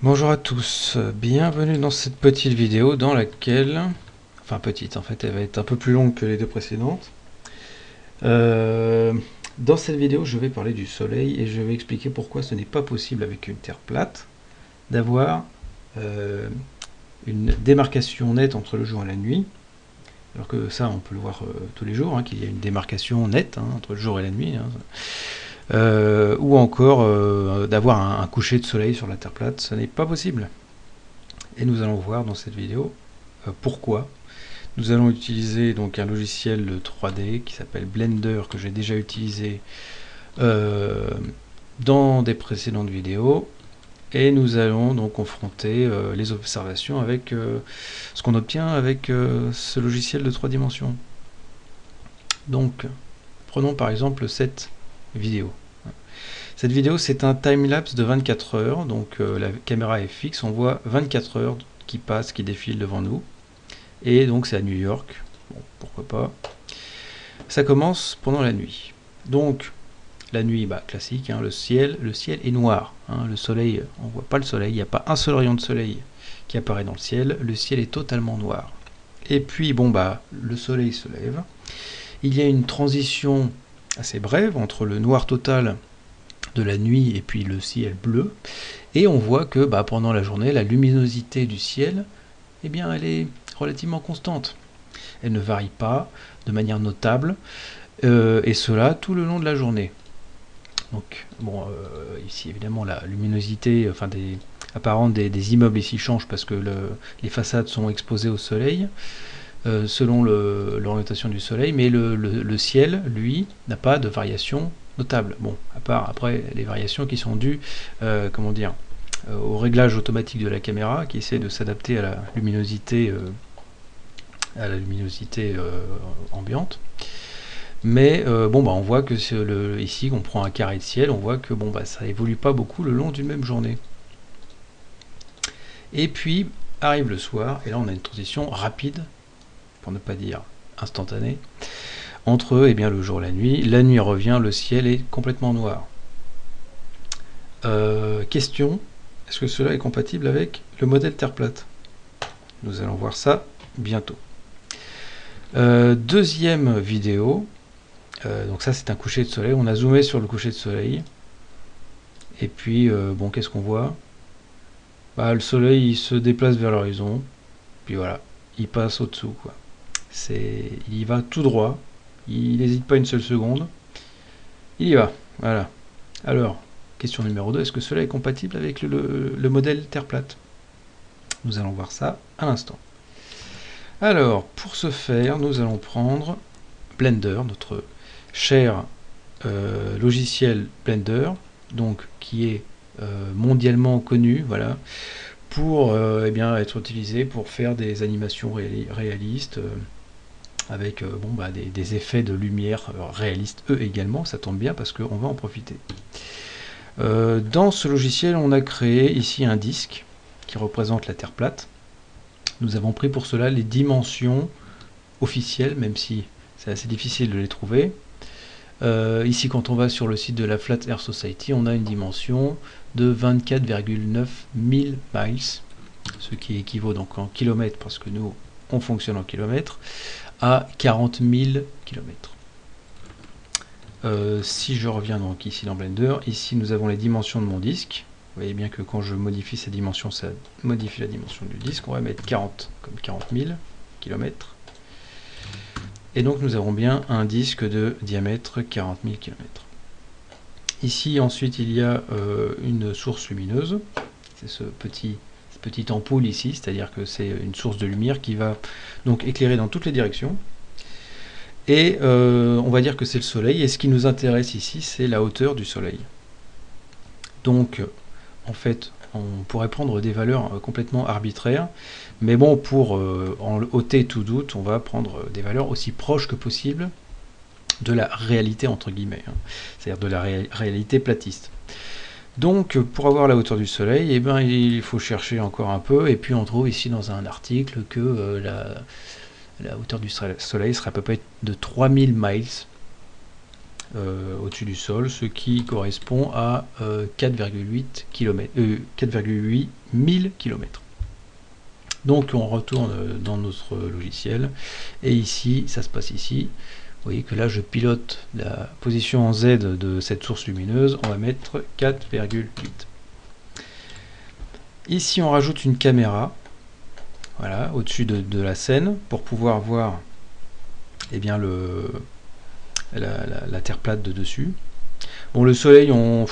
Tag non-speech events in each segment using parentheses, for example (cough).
Bonjour à tous, bienvenue dans cette petite vidéo dans laquelle, enfin petite en fait, elle va être un peu plus longue que les deux précédentes. Euh, dans cette vidéo, je vais parler du soleil et je vais expliquer pourquoi ce n'est pas possible avec une terre plate d'avoir euh, une démarcation nette entre le jour et la nuit. Alors que ça, on peut le voir euh, tous les jours, hein, qu'il y a une démarcation nette hein, entre le jour et la nuit. Hein. Euh, ou encore euh, d'avoir un, coucher de soleil sur la Terre plate, ce n'est pas possible. Et nous allons voir dans cette vidéo euh, pourquoi. Nous allons utiliser donc un logiciel de 3D qui s'appelle Blender que j'ai déjà utilisé dans des précédentes vidéos et nous allons donc confronter les observations avec ce qu'on obtient avec ce logiciel de 3 dimensions. Donc, prenons par exemple cette vidéo. Cette vidéo, c'est un time-lapse de 24 heures, donc euh, la caméra est fixe, on voit 24 heures qui passent, qui défilent devant nous. Et donc c'est à New York, bon, pourquoi pas. Ça commence pendant la nuit. Donc, la nuit, bah, classique, hein, le, ciel, le ciel est noir. Hein, le soleil, on voit pas le soleil, il n'y a pas un seul rayon de soleil qui apparaît dans le ciel, le ciel est totalement noir. Et puis, bon, bah, le soleil se lève. Il y a une transition assez brève entre le noir total de la nuit et puis le ciel bleu. Et on voit que bah, pendant la journée, la luminosité du ciel, eh bien, elle est relativement constante. Elle ne varie pas de manière notable, euh, et cela tout le long de la journée. Donc, bon, euh, ici évidemment la luminosité, des apparente des, immeubles ici change parce que les façades sont exposées au soleil. Euh, selon l'orientation du soleil, mais le, ciel, lui, n'a pas de variation notable. Bon, à part après les variations qui sont dues, euh, comment dire, euh, au réglage automatique de la caméra qui essaie de s'adapter à la luminosité, à la luminosité ambiante. Mais bon, bah, on voit que le, ici, on prend un carré de ciel, on voit que bon, bah, ça évolue pas beaucoup le long d'une même journée. Et puis arrive le soir, et là on a une transition rapide ne pas dire instantané, entre eh bien, le jour et la nuit. La nuit revient, le ciel est complètement noir. Euh, question, est-ce que cela est compatible avec le modèle Terre plate? Nous allons voir ça bientôt. Euh, deuxième vidéo, euh, donc ça c'est un coucher de soleil, on a zoomé sur le coucher de soleil, et puis bon qu'est-ce qu'on voit? Bah, Le soleil il se déplace vers l'horizon, puis voilà, il passe au-dessous il y va tout droit, il n'hésite pas une seule seconde, il y va, voilà. Alors, question numéro 2, est-ce que cela est compatible avec le, modèle Terre plate? Nous allons voir ça à l'instant. Alors, pour ce faire, nous allons prendre Blender, notre cher euh, logiciel Blender, donc qui est euh, mondialement connu, voilà, pour euh, eh bien, être utilisé pour faire des animations réalistes, avec euh, bon, bah, des, effets de lumière euh, réalistes eux également, ça tombe bien parce qu'on va en profiter. Euh, dans ce logiciel, on a créé ici un disque qui représente la Terre plate. Nous avons pris pour cela les dimensions officielles, même si c'est assez difficile de les trouver. ici, quand on va sur le site de la Flat Earth Society, on a une dimension de 24,9 000 miles, ce qui équivaut donc en kilomètres, parce que nous, on fonctionne en kilomètres, à 40 000 km. si je reviens donc ici dans Blender, ici nous avons les dimensions de mon disque. Vous voyez bien que quand je modifie ces dimensions, ça modifie la dimension du disque. On va mettre 40 comme 40 000 km. Et donc nous avons bien un disque de diamètre 40 000 km. Ici ensuite il y a euh, une source lumineuse. C'est ce petit petite ampoule ici, c'est-à-dire que c'est une source de lumière qui va donc éclairer dans toutes les directions. Et euh, on va dire que c'est le soleil, et ce qui nous intéresse ici, c'est la hauteur du soleil. Donc, en fait, on pourrait prendre des valeurs euh, complètement arbitraires, mais bon, pour euh, en ôter tout doute, on va prendre des valeurs aussi proches que possible de la réalité, entre guillemets, hein. c'est-à-dire de la réalité platiste. Donc pour avoir la hauteur du soleil, eh ben, il faut chercher encore un peu, et puis on trouve ici dans un article que euh, la, hauteur du soleil sera à peu près de 3000 miles. au-dessus du sol, ce qui correspond à 4,8 km, 4,8 1000 km. Donc on retourne dans notre logiciel et ici, ça se passe ici. Vous voyez que là je pilote la position en Z de cette source lumineuse, on va mettre 4,8. Ici on rajoute une caméra, voilà, au-dessus de, la scène, pour pouvoir voir eh bien, le, la, terre plate de dessus. Bon le soleil on,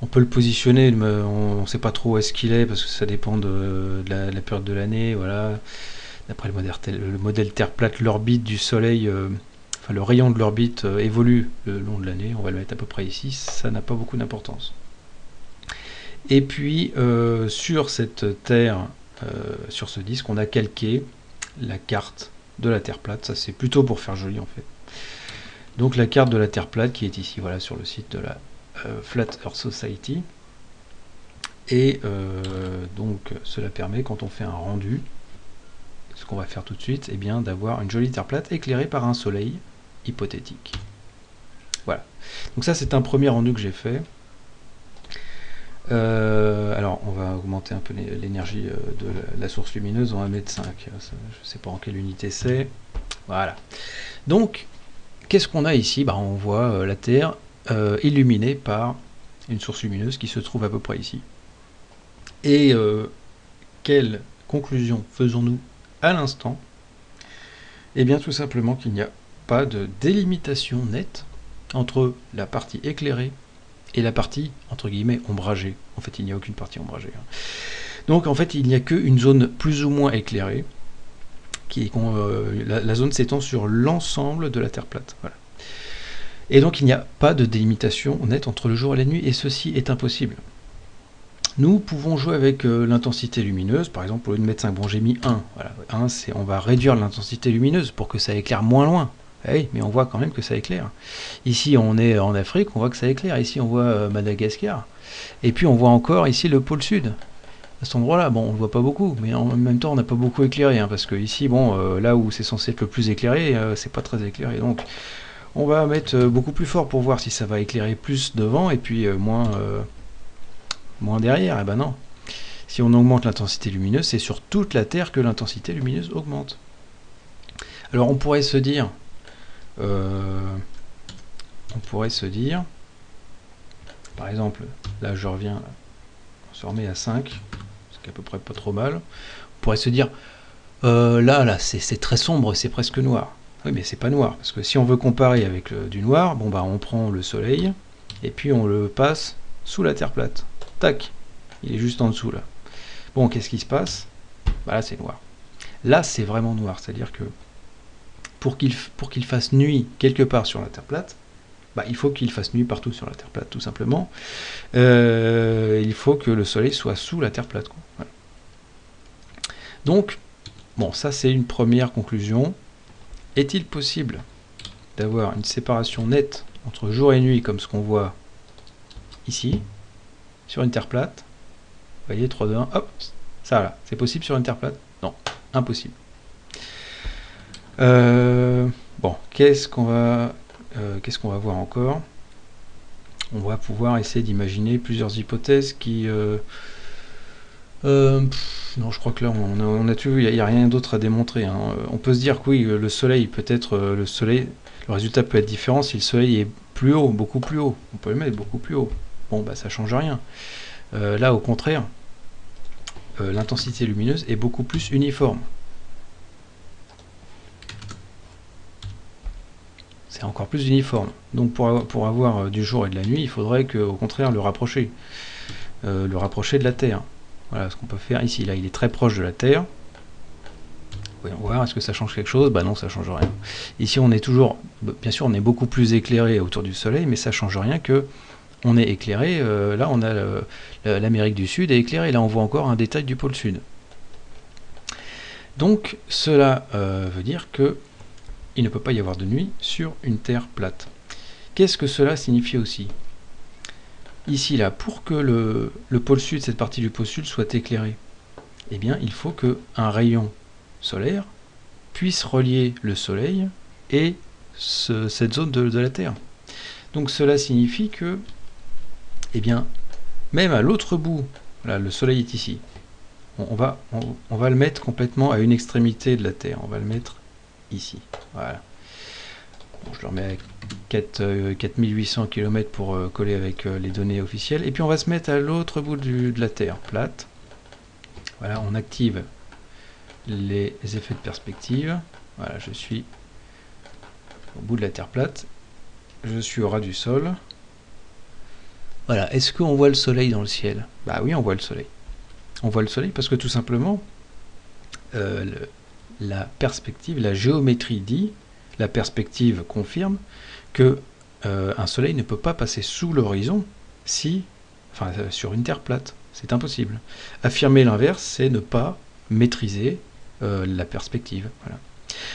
on peut le positionner, on ne sait pas trop où est-ce qu'il est, parce que ça dépend de, la, période de l'année, voilà. D'après le modèle, le modèle Terre plate, l'orbite du Soleil, euh, le rayon de l'orbite euh, évolue le long de l'année, on va le mettre à peu près ici, ça n'a pas beaucoup d'importance. Et puis euh, sur cette Terre, sur ce disque, on a calqué la carte de la Terre plate, ça c'est plutôt pour faire joli en fait. Donc la carte de la Terre plate qui est ici, voilà, sur le site de la euh, Flat Earth Society. Et euh, donc cela permet quand on fait un rendu, ce qu'on va faire tout de suite, eh d'avoir une jolie terre plate éclairée par un soleil hypothétique. Voilà. Donc ça c'est un premier rendu que j'ai fait. Euh, alors on va augmenter un peu l'énergie de la source lumineuse, on va mettre 5. Je ne sais pas en quelle unité c'est. Voilà. Donc qu'est-ce qu'on a ici? Bah, On voit la Terre euh, illuminé par une source lumineuse qui se trouve à peu près ici. Et euh, quelle conclusion faisons-nous à l'instant? Eh bien tout simplement qu'il n'y a pas de délimitation nette entre la partie éclairée et la partie, entre guillemets, ombragée. En fait, il n'y a aucune partie ombragée. Hein. Donc en fait, il n'y a qu'une zone plus ou moins éclairée, qui euh, la, la, zone s'étend sur l'ensemble de la Terre plate. Et donc il n'y a pas de délimitation nette entre le jour et la nuit, et ceci est impossible. Nous pouvons jouer avec euh, l'intensité lumineuse, par exemple au lieu de mettre 5, bon j'ai mis 1, voilà, 1 c'est on va réduire l'intensité lumineuse pour que ça éclaire moins loin, eh mais on voit quand même que ça éclaire. Ici on est en Afrique, on voit que ça éclaire, ici on voit euh, Madagascar, et puis on voit encore ici le pôle sud. À cet endroit-là, bon, on ne voit pas beaucoup, mais en même temps, on n'a pas beaucoup éclairé, hein, parce que ici, bon, euh, là où c'est censé être le plus éclairé, c'est pas très éclairé. Donc, on va mettre euh, beaucoup plus fort pour voir si ça va éclairer plus devant et puis euh, moins, euh, moins derrière. Eh ben non. Si on augmente l'intensité lumineuse, c'est sur toute la Terre que l'intensité lumineuse augmente. Alors on pourrait se dire, on pourrait se dire, par exemple, là je reviens, on se remet à 5, c'est à peu près pas trop mal. On pourrait se dire, là, là, c'est très sombre, c'est presque noir. Oui, mais c'est pas noir, parce que si on veut comparer avec du noir, bon bah on prend le soleil, et puis on le passe sous la Terre plate. Tac, il est juste en dessous là. Bon, qu'est-ce qui se passe? Bah là c'est noir. Là c'est vraiment noir, c'est-à-dire que pour qu'il fasse nuit quelque part sur la Terre plate, bah, il faut qu'il fasse nuit partout sur la Terre plate, tout simplement. Euh, il faut que le soleil soit sous la Terre plate. Donc, bon, ça c'est une première conclusion. Est-il possible d'avoir une séparation nette entre jour et nuit comme ce qu'on voit ici, sur une terre plate? Vous voyez, 3, 2, 1, hop, ça là, c'est possible sur une terre plate? Non, impossible. Euh, bon, qu'est-ce qu'on va, euh, qu'est-ce qu'on va voir encore? On va pouvoir essayer d'imaginer plusieurs hypothèses qui... Euh, non, je crois que là, on a, on il n'y a, rien d'autre à démontrer. Hein. On peut se dire que oui, le soleil, peut-être, euh, le soleil, le résultat peut être différent si le soleil est plus haut, beaucoup plus haut. On peut le mettre beaucoup plus haut. Bon, bah ça change rien. Là, au contraire, l'intensité lumineuse est beaucoup plus uniforme. C'est encore plus uniforme. Donc pour, avoir du jour et de la nuit, il faudrait que, au contraire le rapprocher. le rapprocher de la Terre. Voilà ce qu'on peut faire ici. Là, il est très proche de la Terre. Voyons voir, est-ce que ça change quelque chose? Bah non, ça change rien. Ici, on est toujours, bien sûr, on est beaucoup plus éclairé autour du Soleil, mais ça change rien que on est éclairé. Euh, là, on a l'Amérique du Sud est éclairée. Là, on voit encore un détail du pôle Sud. Donc, cela euh, veut dire que il ne peut pas y avoir de nuit sur une Terre plate. Qu'est-ce que cela signifie aussi? Ici là, pour que le, pôle sud, cette partie du pôle sud soit éclairée, eh bien il faut qu'un rayon solaire puisse relier le soleil et cette zone de, la Terre. Donc cela signifie que, eh bien, même à l'autre bout, le soleil est ici, on, va, on, va le mettre complètement à une extrémité de la Terre. On va le mettre ici. Voilà. je le remets à 4, 4800 km pour euh, coller avec euh, les données officielles. Et puis on va se mettre à l'autre bout de la Terre, plate. Voilà, on active les effets de perspective. Voilà, je suis au bout de la Terre plate. Je suis au ras du sol. Voilà, est-ce qu'on voit le soleil dans le ciel? Bah oui, on voit le soleil. On voit le soleil parce que tout simplement, euh, la perspective, la géométrie dit, la perspective confirme que euh, un soleil ne peut pas passer sous l'horizon si, enfin, euh, sur une terre plate. C'est impossible. Affirmer l'inverse, c'est ne pas maîtriser la perspective.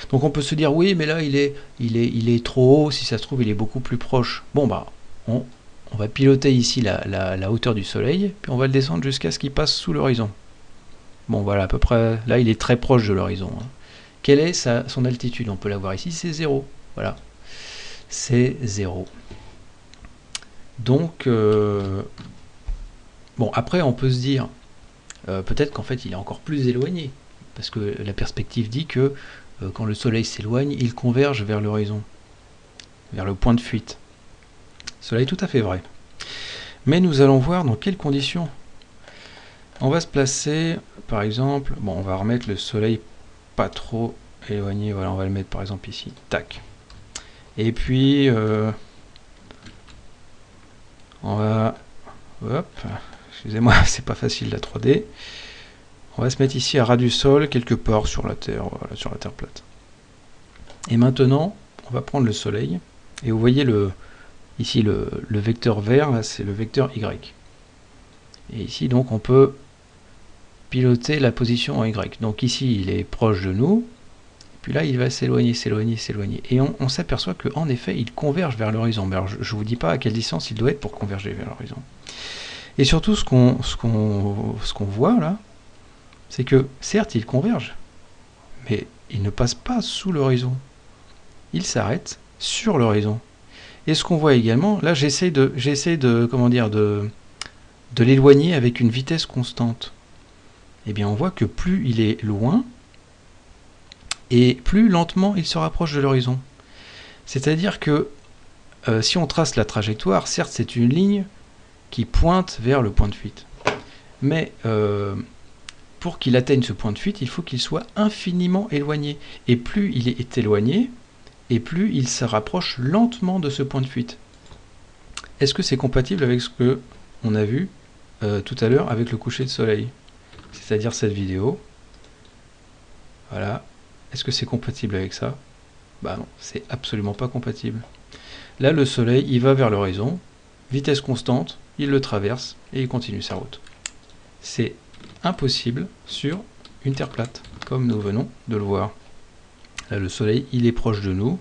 Donc on peut se dire oui, mais là il est, il est, il est trop haut. Si ça se trouve, il est beaucoup plus proche. Bon bah, on va piloter ici la, hauteur du soleil, puis on va le descendre jusqu'à ce qu'il passe sous l'horizon. Bon voilà, à peu près, là il est très proche de l'horizon. Hein. Quelle est sa, son altitude? On peut la voir ici, c'est 0. Voilà, c'est 0. Donc, euh, bon, après on peut se dire, euh, peut-être qu'en fait il est encore plus éloigné, parce que la perspective dit que euh, quand le soleil s'éloigne, il converge vers l'horizon, vers le point de fuite. Cela est tout à fait vrai. Mais nous allons voir dans quelles conditions. On va se placer, par exemple, bon, on va remettre le soleil pas trop éloigné, voilà, on va le mettre par exemple ici, tac. Et puis, euh, on va, hop, excusez-moi, (laughs) c'est pas facile la 3D. On va se mettre ici à ras du sol, quelque part sur la Terre, voilà, sur la Terre plate. Et maintenant, on va prendre le soleil, et vous voyez le, Ici, le, vecteur vert, c'est le vecteur Y. Et ici, donc, on peut piloter la position en Y. Donc ici, il est proche de nous. Puis là, il va s'éloigner, s'éloigner, s'éloigner. Et on, s'aperçoit qu'en effet, il converge vers l'horizon. je ne vous dis pas à quelle distance il doit être pour converger vers l'horizon. Et surtout, ce qu'on voit là, c'est que certes, il converge, mais il ne passe pas sous l'horizon. Il s'arrête sur l'horizon. Et ce qu'on voit également, là j'essaie de, de, comment de, de l'éloigner avec une vitesse constante. Eh bien on voit que plus il est loin, et plus lentement il se rapproche de l'horizon. C'est-à-dire que euh, si on trace la trajectoire, certes c'est une ligne qui pointe vers le point de fuite. Mais euh, pour qu'il atteigne ce point de fuite, il faut qu'il soit infiniment éloigné. Et plus il est éloigné, et plus il se rapproche lentement de ce point de fuite. Est-ce que c'est compatible avec ce que on a vu euh, tout à l'heure avec le coucher de soleil? C'est-à-dire cette vidéo. Voilà. Est-ce que c'est compatible avec ça? Bah non, c'est absolument pas compatible. Là, le soleil, il va vers l'horizon, vitesse constante, il le traverse et il continue sa route. C'est impossible sur une Terre plate, comme nous venons de le voir. Là, le soleil, il est proche de nous.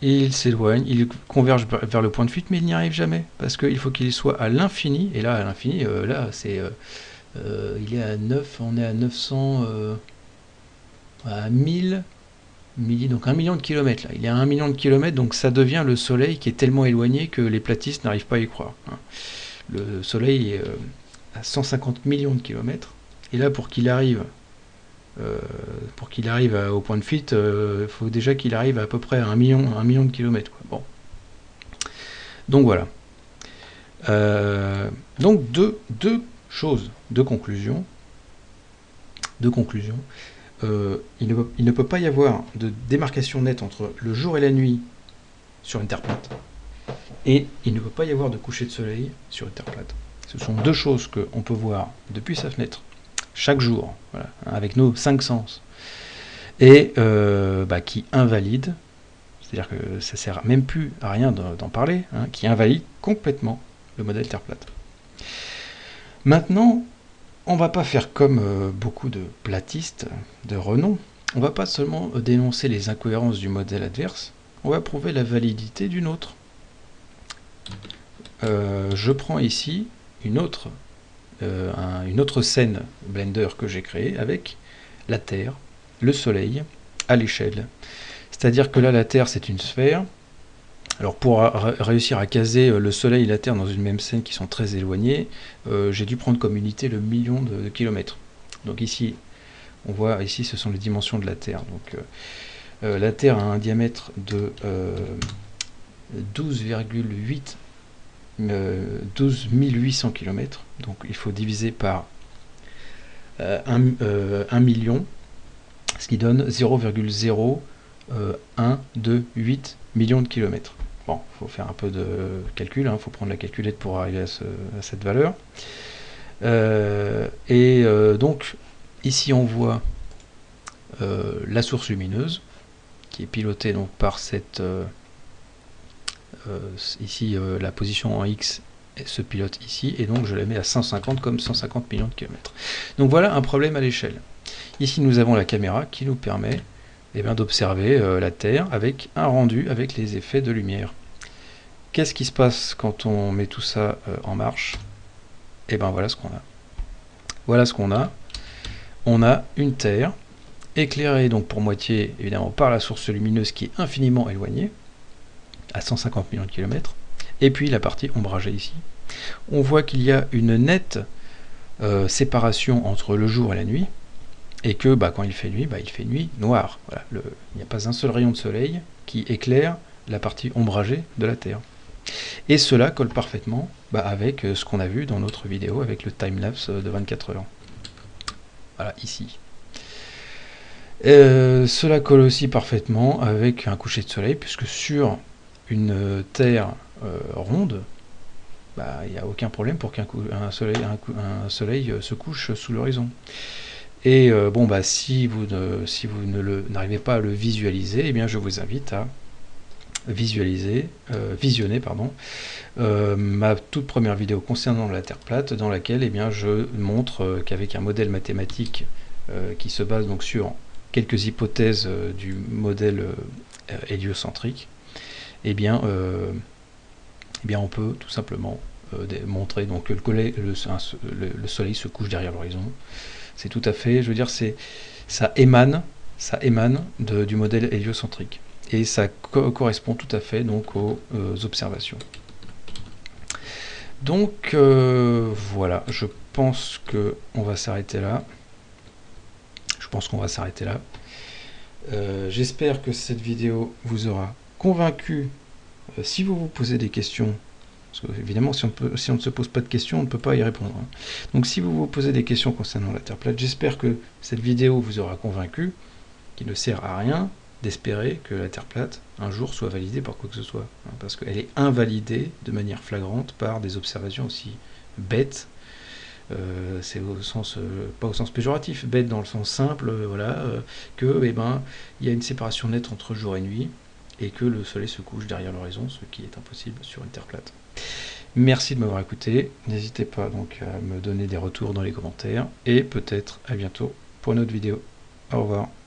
Il s'éloigne, il converge vers le point de fuite, mais il n'y arrive jamais. Parce qu'il faut qu'il soit à l'infini. Et là, à l'infini, euh, là, c'est... Euh, euh, il est à 9, on est à 900... à 1000... Donc un million de kilomètres là, il est à un million de kilomètres, donc ça devient le soleil qui est tellement éloigné que les platistes n'arrivent pas à y croire. Hein. Le soleil est à 150 millions de kilomètres, et là pour qu'il arrive euh, pour qu'il arrive au point de fuite, euh, il faut déjà qu'il arrive à, peu près à un million, un million de kilomètres. Bon. Donc voilà. Euh, donc deux, deux choses, deux conclusions. Deux conclusions. il, ne peut, pas y avoir de démarcation nette entre le jour et la nuit sur une Terre plate. Et il ne peut pas y avoir de coucher de soleil sur une Terre plate. Ce sont deux choses qu'on peut voir depuis sa fenêtre chaque jour, avec nos cinq sens, et euh, bah, qui invalide, c'est-à-dire que ça sert même plus à rien d'en parler, hein, qui invalide complètement le modèle Terre plate. Maintenant, on va pas faire comme euh, beaucoup de platistes de renom, on va pas seulement dénoncer les incohérences du modèle adverse, on va prouver la validité d'une autre. Euh, je prends ici une autre euh, une autre scène Blender que j'ai créée avec la Terre, le Soleil, à l'échelle. C'est-à-dire que là, la Terre, c'est une sphère. Alors pour réussir à caser le Soleil et la Terre dans une même scène qui sont très éloignés, j'ai dû prendre comme unité le million de, kilomètres. Donc ici, on voit ici ce sont les dimensions de la Terre. Donc la Terre a un diamètre de 12,8 12 800 km. Donc il faut diviser par 1, million, ce qui donne 0,0128 millions de kilomètres. Bon, il faut faire un peu de calcul, il faut prendre la calculette pour arriver à, cette valeur. et donc, ici on voit la source lumineuse, qui est pilotée donc par cette euh, ici euh, la position en X se pilote ici, et donc je la mets à 150 comme 150 millions de kilomètres. Donc voilà un problème à l'échelle. Ici nous avons la caméra qui nous permet eh d'observer euh, la Terre avec un rendu avec les effets de lumière. Qu'est-ce qui se passe quand on met tout ça en marche? Et eh bien voilà ce qu'on a. Voilà ce qu'on a. On a une Terre éclairée donc pour moitié évidemment par la source lumineuse qui est infiniment éloignée à 150 millions de kilomètres. Et puis la partie ombragée ici. On voit qu'il y a une nette euh, séparation entre le jour et la nuit, et que bah, quand il fait nuit, bah, il fait nuit noire. Il n'y a pas un seul rayon de soleil qui éclaire la partie ombragée de la Terre. Et cela colle parfaitement bah, avec euh, ce qu'on a vu dans notre vidéo avec le time-lapse de 24 heures. Voilà, ici. Euh, cela colle aussi parfaitement avec un coucher de soleil, puisque sur une Terre euh, ronde, il n'y a aucun problème pour qu'un soleil, euh, se couche sous l'horizon. Et euh, bon, bah, si vous ne, si vous n'arrivez pas à le visualiser, eh bien, je vous invite à visualiser, visionner pardon, ma toute première vidéo concernant la Terre plate, dans laquelle eh bien, je montre qu'avec un modèle mathématique qui se base donc sur quelques hypothèses du modèle héliocentrique, eh bien, euh, eh bien on peut tout simplement euh, montrer donc, que le, soleil se couche derrière l'horizon. C'est tout à fait, je veux dire, ça émane, du modèle héliocentrique. Et ça correspond tout à fait donc aux, euh, observations. Donc voilà, je pense que on va s'arrêter là. Je pense qu'on va s'arrêter là. J'espère que cette vidéo vous aura convaincu, euh, si vous vous posez des questions, parce que évidemment si on, ne se pose pas de questions, on ne peut pas y répondre. Hein. Donc si vous vous posez des questions concernant la Terre plate, j'espère que cette vidéo vous aura convaincu qu'il ne sert à rien d'espérer que la Terre plate un jour soit validée par quoi que ce soit. Hein, parce qu'elle est invalidée de manière flagrante par des observations aussi bêtes euh, c'est au sens euh, pas au sens péjoratif, bête dans le sens simple, voilà, que eh ben il y a une séparation nette entre jour et nuit, et que le soleil se couche derrière l'horizon, ce qui est impossible sur une Terre plate. Merci de m'avoir écouté, n'hésitez pas donc à me donner des retours dans les commentaires, et peut-être à bientôt pour une autre vidéo. Au revoir.